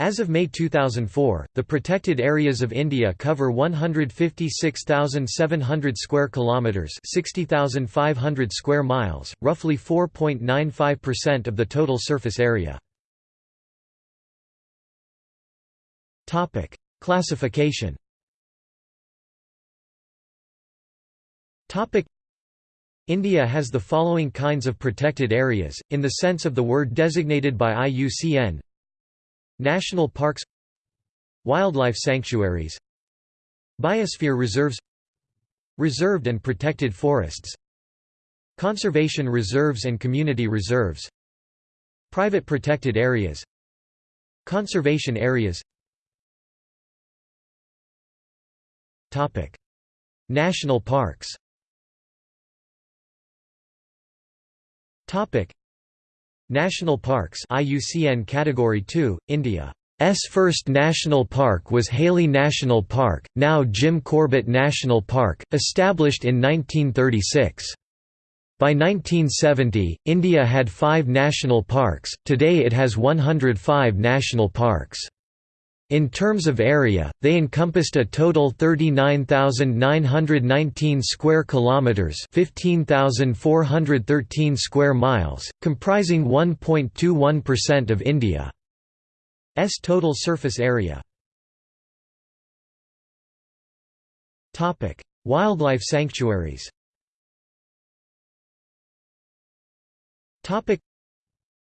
As of May 2004, the protected areas of India cover 156,700 square kilometers, 60,500 square miles, roughly 4.95% of the total surface area. Topic: Classification. Topic: India has the following kinds of protected areas in the sense of the word designated by IUCN: National parks Wildlife sanctuaries Biosphere reserves Reserved and protected forests Conservation reserves and community reserves Private protected areas Conservation areas. Topic. National parks National parks IUCN Category 2, India's first national park was Hailey National Park, now Jim Corbett National Park, established in 1936. By 1970, India had five national parks, today it has 105 national parks. In terms of area, they encompassed a total 39,919 square kilometers, 15,413 square miles, comprising 1.21% of India's total surface area. Topic: Wildlife sanctuaries. Topic: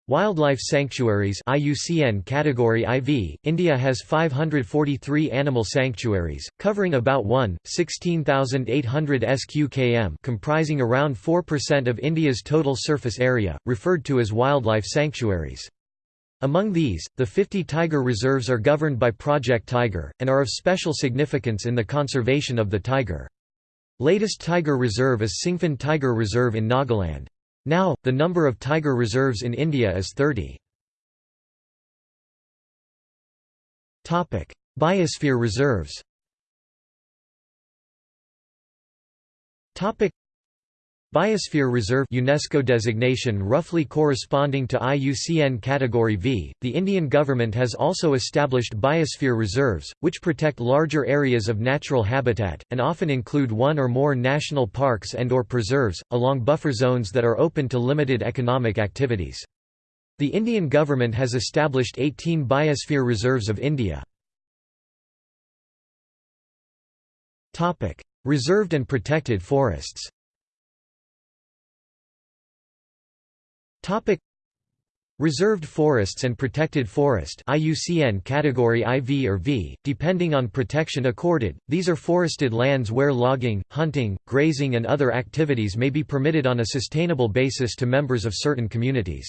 Wildlife sanctuaries IUCN Category IV, India has 543 animal sanctuaries, covering about 1, 16,800 sq comprising around 4% of India's total surface area, referred to as wildlife sanctuaries. Among these, the 50 tiger reserves are governed by Project Tiger, and are of special significance in the conservation of the tiger. Latest tiger reserve is Singphon Tiger Reserve in Nagaland. Now, the number of tiger reserves in India is 30. Biosphere reserves Biosphere Reserve UNESCO designation roughly corresponding to IUCN Category V. The Indian government has also established biosphere reserves, which protect larger areas of natural habitat, and often include one or more national parks and or preserves, along buffer zones that are open to limited economic activities. The Indian government has established 18 biosphere reserves of India. Reserved and protected forests Topic Reserved forests and protected forest IUCN category IV or V, depending on protection accorded, these are forested lands where logging, hunting, grazing and other activities may be permitted on a sustainable basis to members of certain communities.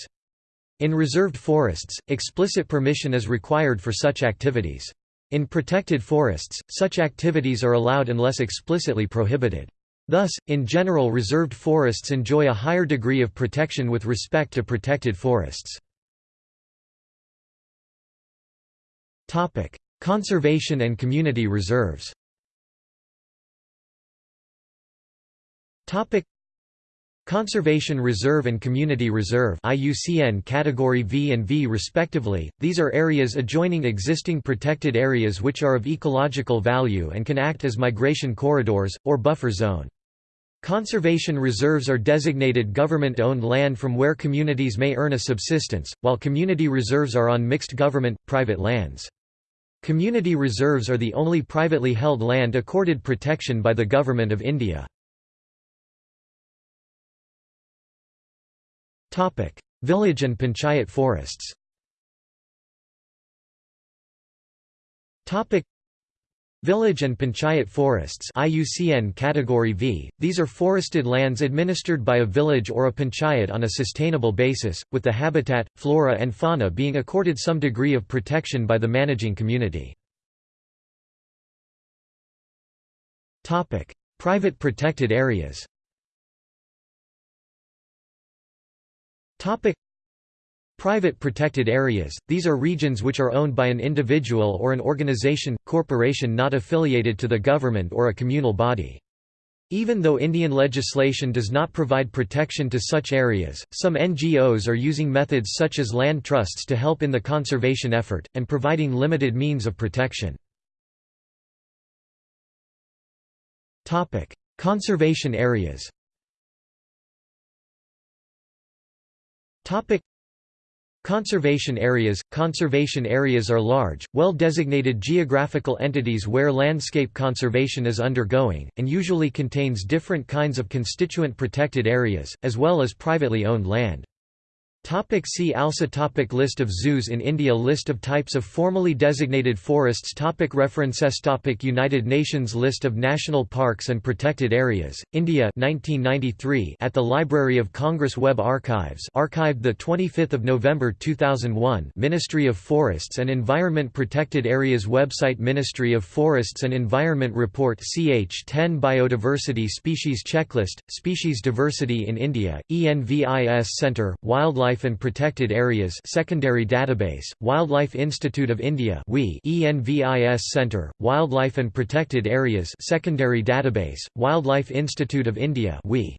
In reserved forests, explicit permission is required for such activities. In protected forests, such activities are allowed unless explicitly prohibited. Thus, in general reserved forests enjoy a higher degree of protection with respect to protected forests. Conservation and community reserves Conservation Reserve and Community Reserve IUCN Category V and V respectively, these are areas adjoining existing protected areas which are of ecological value and can act as migration corridors, or buffer zone. Conservation reserves are designated government-owned land from where communities may earn a subsistence, while community reserves are on mixed government-private lands. Community reserves are the only privately held land accorded protection by the Government of India. Village and panchayat forests Village and panchayat forests IUCN category V, these are forested lands administered by a village or a panchayat on a sustainable basis, with the habitat, flora and fauna being accorded some degree of protection by the managing community. Private protected areas Private protected areas, these are regions which are owned by an individual or an organization, corporation not affiliated to the government or a communal body. Even though Indian legislation does not provide protection to such areas, some NGOs are using methods such as land trusts to help in the conservation effort, and providing limited means of protection. Conservation areas Conservation areas Conservation areas are large, well-designated geographical entities where landscape conservation is undergoing, and usually contains different kinds of constituent protected areas, as well as privately owned land. Topic see also topic List of zoos in India List of types of formally designated forests topic References topic United Nations List of national parks and protected areas, India 1993 at the Library of Congress Web Archives archived 25 November 2001 Ministry of Forests and Environment Protected Areas Website Ministry of Forests and Environment Report CH10 Biodiversity Species Checklist, Species Diversity in India, ENVIS Centre, Wildlife Wildlife and Protected Areas Secondary Database, Wildlife Institute of India ENVIS Centre, Wildlife and Protected Areas Secondary Database, Wildlife Institute of India WI